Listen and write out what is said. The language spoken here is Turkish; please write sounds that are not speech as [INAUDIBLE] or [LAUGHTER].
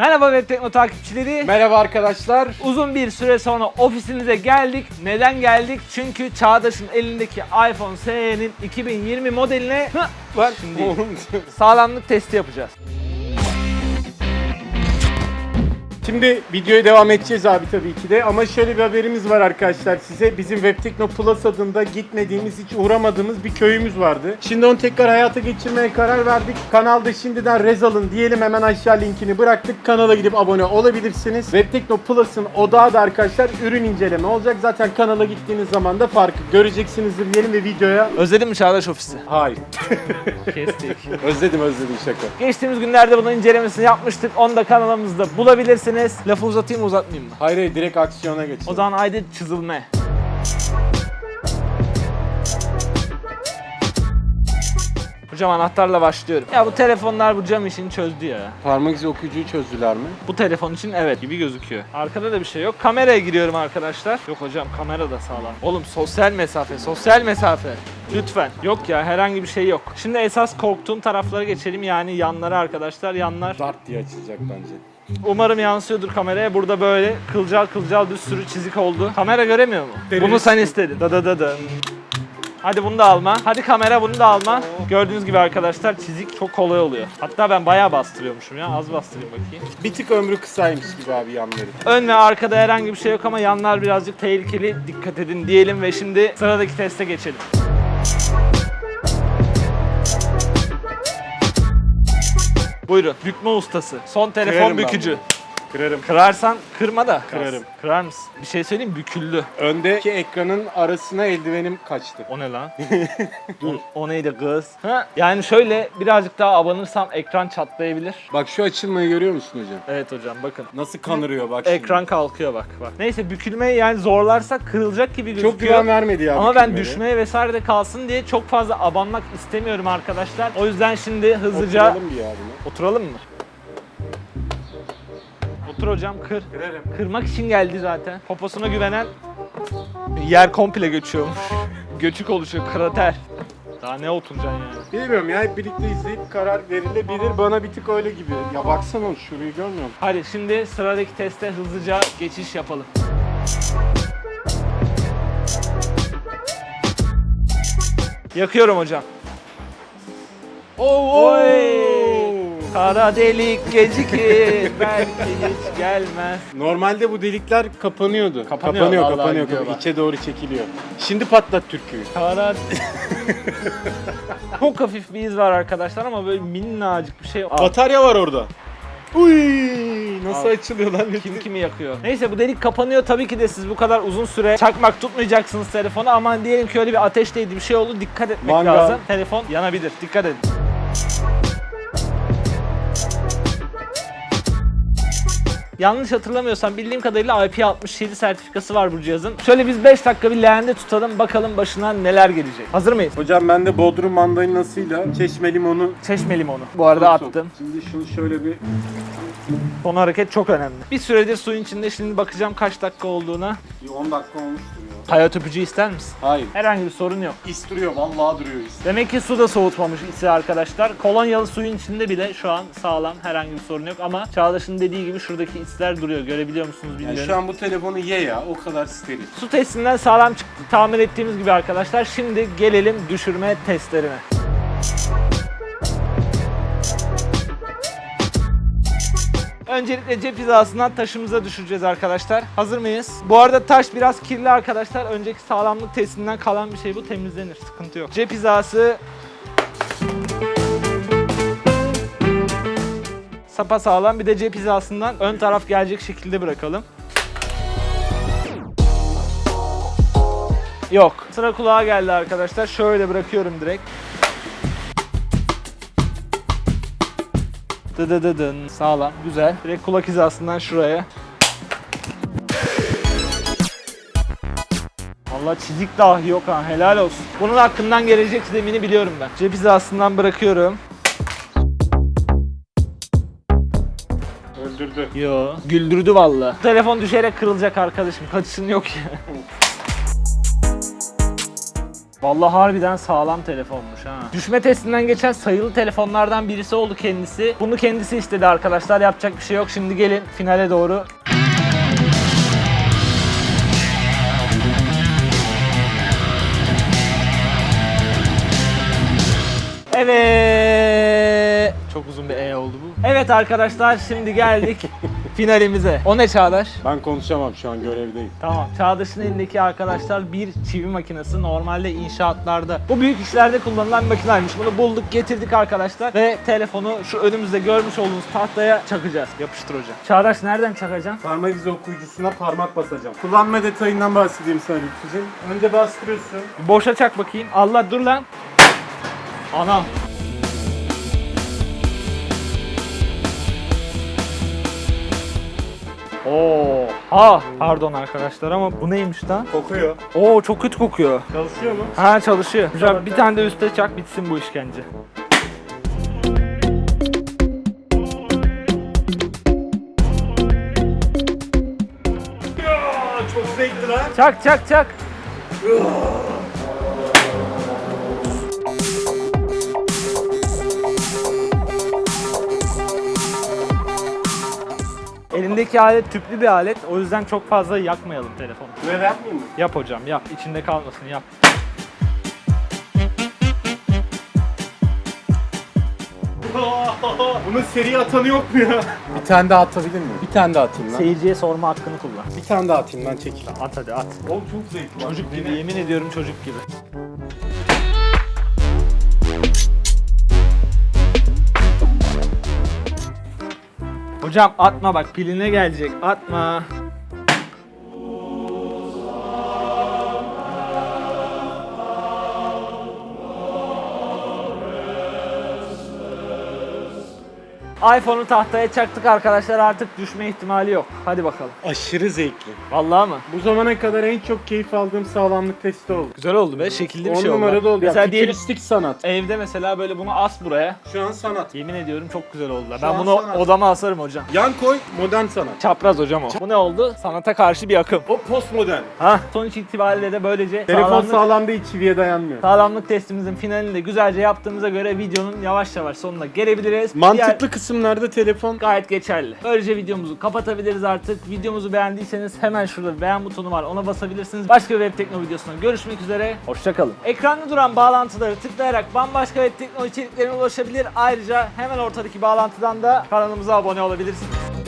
Merhaba Web Tekno takipçileri. Merhaba arkadaşlar. Uzun bir süre sonra ofisinize geldik. Neden geldik? Çünkü Çağdaş'ın elindeki iPhone SE'nin 2020 modeline bak şimdi sağlamlık testi yapacağız. Şimdi videoya devam edeceğiz abi tabii ki de ama şöyle bir haberimiz var arkadaşlar size. Bizim Webtekno Plus adında gitmediğimiz, hiç uğramadığımız bir köyümüz vardı. Şimdi onu tekrar hayata geçirmeye karar verdik. Kanalda şimdiden rez alın diyelim hemen aşağı linkini bıraktık. Kanala gidip abone olabilirsiniz. Webtekno Plus'ın odağı da arkadaşlar ürün inceleme olacak. Zaten kanala gittiğiniz zaman da farkı göreceksinizdir diyelim ve videoya... Özledin mi Çağdaş ofisi? Hayır. Kestik. [LAUGHS] özledim özledim şaka. Geçtiğimiz günlerde bunun incelemesini yapmıştık. Onu da kanalımızda bulabilirsiniz. Lafı uzatayım mı uzatmayayım mı? Hayır hayır direkt aksiyona geçelim. O zaman haydi çizilme. Hocam anahtarla başlıyorum. Ya bu telefonlar bu cam işini çözdü ya. Parmak izi okuyucuyu çözdüler mi? Bu telefon için evet gibi gözüküyor. Arkada da bir şey yok. Kameraya giriyorum arkadaşlar. Yok hocam kamera da sağlam. Oğlum sosyal mesafe, sosyal mesafe. Lütfen. Yok ya herhangi bir şey yok. Şimdi esas korktuğum taraflara geçelim. Yani yanlara arkadaşlar. Yanlar Dart diye açılacak bence. Umarım yansıyordur kameraya. Burada böyle kılcal kılcal bir sürü çizik oldu. Kamera göremiyor mu? Görüyor. Bunu sen istedin. Da da da da. Hadi bunu da alma. Hadi kamera bunu da alma. Gördüğünüz gibi arkadaşlar çizik çok kolay oluyor. Hatta ben bayağı bastırıyormuşum ya. Az bastırayım bakayım. Bir tık ömrü kısaymış gibi abi yanları. Ön ve arkada herhangi bir şey yok ama yanlar birazcık tehlikeli. Dikkat edin diyelim ve şimdi sıradaki teste geçelim. Buyurun. Bükme ustası. Son telefon Kırarım bükücü. Kırarım. Kırarsan kırma da. Kırarım. Kırar mısın? Bir şey söyleyeyim büküldü. Öndeki ekranın arasına eldivenim kaçtı. O ne lan? [LAUGHS] Dur. O, o neydi kız? Ha? Yani şöyle birazcık daha abanırsam ekran çatlayabilir. Bak şu açılmayı görüyor musun hocam? Evet hocam bakın. Nasıl kanırıyor bak şimdi. Ekran kalkıyor bak bak. Neyse bükülmeyi yani zorlarsak kırılacak gibi gözüküyor. Çok güven vermedi ya. Ama ben bükülmeye. düşmeye vesaire de kalsın diye çok fazla abanmak istemiyorum arkadaşlar. O yüzden şimdi hızlıca Oturalım bir ya buna. oturalım mı? Otur hocam kır. Kırarım. Kırmak için geldi zaten. Poposuna güvenen yer komple göçüyormuş. Göçük oluşuyor, krater. Daha ne oturacaksın yani? Bilmiyorum ya hep birlikte izleyip karar verilebilir. Bana bir tık öyle gibi. Ya baksana şurayı görmüyor musun? Hadi şimdi sıradaki teste hızlıca geçiş yapalım. Yakıyorum hocam. Oo! Oy! Kara delik gecikir belki hiç gelmez. Normalde bu delikler kapanıyordu. Kapanıyor, kapanıyor, vallahi kapanıyor. İçe doğru çekiliyor. Şimdi patlat türküyü. Kara... [LAUGHS] Çok hafif bir iz var arkadaşlar ama böyle minnacık bir şey. Batarya var orada. Uy! Nasıl Al. açılıyor lan? kim kimi yakıyor. [LAUGHS] Neyse bu delik kapanıyor. Tabii ki de siz bu kadar uzun süre çakmak tutmayacaksınız telefonu ama diyelim ki öyle bir ateş değdi bir şey oldu. Dikkat etmek Mangal. lazım. Telefon yanabilir. Dikkat edin. Yanlış hatırlamıyorsam bildiğim kadarıyla IP67 sertifikası var bu cihazın. Şöyle biz 5 dakika bir leğende tutalım bakalım başına neler gelecek. Hazır mıyız? Hocam ben de Bodrum mandalinasıyla çeşme limonu Çeşme limonu. Bu arada Çok- attım. Şimdi şunu şöyle bir Son hareket çok önemli. Bir süredir suyun içinde şimdi bakacağım kaç dakika olduğuna. bir 10 dakika olmuştur ya. Hayat öpücüğü ister misin? Hayır. Herhangi bir sorun yok. İs duruyor, vallahi duruyor is. Demek ki su da soğutmamış ise arkadaşlar. Kolonyalı suyun içinde bile şu an sağlam herhangi bir sorun yok ama Çağdaş'ın dediği gibi şuradaki isler duruyor. Görebiliyor musunuz bilmiyorum. Yani şu an bu telefonu ye ya, o kadar steril. Su testinden sağlam çıktı tahmin ettiğimiz gibi arkadaşlar. Şimdi gelelim düşürme testlerine. Öncelikle cep hizasından taşımıza düşüreceğiz arkadaşlar. Hazır mıyız? Bu arada taş biraz kirli arkadaşlar. Önceki sağlamlık testinden kalan bir şey bu. Temizlenir. Sıkıntı yok. Cep hizası sapa sağlam. Bir de cep hizasından ön taraf gelecek şekilde bırakalım. Yok. Sıra kulağa geldi arkadaşlar. Şöyle bırakıyorum direkt. Dıdıdıdın. Sağlam. Güzel. Direkt kulak hizasından şuraya. Allah çizik dahi yok ha. Helal olsun. Bunun hakkından gelecek zemini biliyorum ben. Cep hizasından bırakıyorum. Öldürdü. Yo. Güldürdü valla. Telefon düşerek kırılacak arkadaşım. Kaçışın yok ya. Vallahi harbiden sağlam telefonmuş ha. Düşme testinden geçen sayılı telefonlardan birisi oldu kendisi. Bunu kendisi istedi arkadaşlar. Yapacak bir şey yok. Şimdi gelin finale doğru. Evet. Çok uzun bir E oldu bu. Evet arkadaşlar şimdi geldik [LAUGHS] finalimize. O ne Çağdaş? Ben konuşamam şu an görevdeyim. Tamam. Çağdaş'ın elindeki arkadaşlar bir çivi makinesi. Normalde inşaatlarda bu büyük işlerde kullanılan bir makinaymış. Bunu bulduk, getirdik arkadaşlar ve telefonu şu önümüzde görmüş olduğunuz tahtaya çakacağız. Yapıştır hocam. Çağdaş nereden çakacaksın? Parmak izi okuyucusuna parmak basacağım. Kullanma detayından bahsedeyim sana Lütfücüğüm. Önce bastırıyorsun. Boşa çak bakayım. Allah dur lan. Anam. Oo, ha pardon arkadaşlar ama bu neymiş lan? Kokuyor. Oo çok kötü kokuyor. Çalışıyor mu? Ha çalışıyor. Güzel bir tane de üste çak bitsin bu işkence. Ya, çok zevkli lan. Çak çak çak. Elindeki alet tüplü bir alet. O yüzden çok fazla yakmayalım telefonu. Böyle yapmayayım mı? Yap hocam yap. İçinde kalmasın yap. [LAUGHS] Bunun seri atanı yok mu ya? Bir tane daha atabilir miyim? Bir tane daha atayım lan. Seyirciye sorma hakkını kullan. Bir tane daha atayım lan çekil. At hadi at. Oğlum çok zevkli. Çocuk gibi yemin ediyorum çocuk gibi. Hocam atma bak piline gelecek atma. iPhone'u tahtaya çaktık arkadaşlar artık düşme ihtimali yok. Hadi bakalım. Aşırı zevkli. Vallahi mı? Bu zamana kadar en çok keyif aldığım sağlamlık testi oldu. Güzel oldu be şekilli bir 10 şey oldu. numarada oldu. Mesela ya, diyelim sanat. evde mesela böyle bunu as buraya. Şu an sanat. Yemin ediyorum çok güzel oldular. Ben an bunu sanat. odama asarım hocam. Yan koy modern sanat. Çapraz hocam o. Bu ne oldu? Sanata karşı bir akım. O postmodern. Ha, sonuç itibariyle de böylece Telefon sağlamlık, sağlam değil çiviye dayanmıyor. sağlamlık testimizin finalini de güzelce yaptığımıza göre videonun yavaş yavaş sonuna gelebiliriz. Mantıklı Diğer- kısımlarda telefon gayet geçerli. Böylece videomuzu kapatabiliriz artık. Videomuzu beğendiyseniz hemen şurada beğen butonu var ona basabilirsiniz. Başka bir web tekno videosunda görüşmek üzere. Hoşçakalın. Ekranda duran bağlantıları tıklayarak bambaşka web tekno içeriklerine ulaşabilir. Ayrıca hemen ortadaki bağlantıdan da kanalımıza abone olabilirsiniz.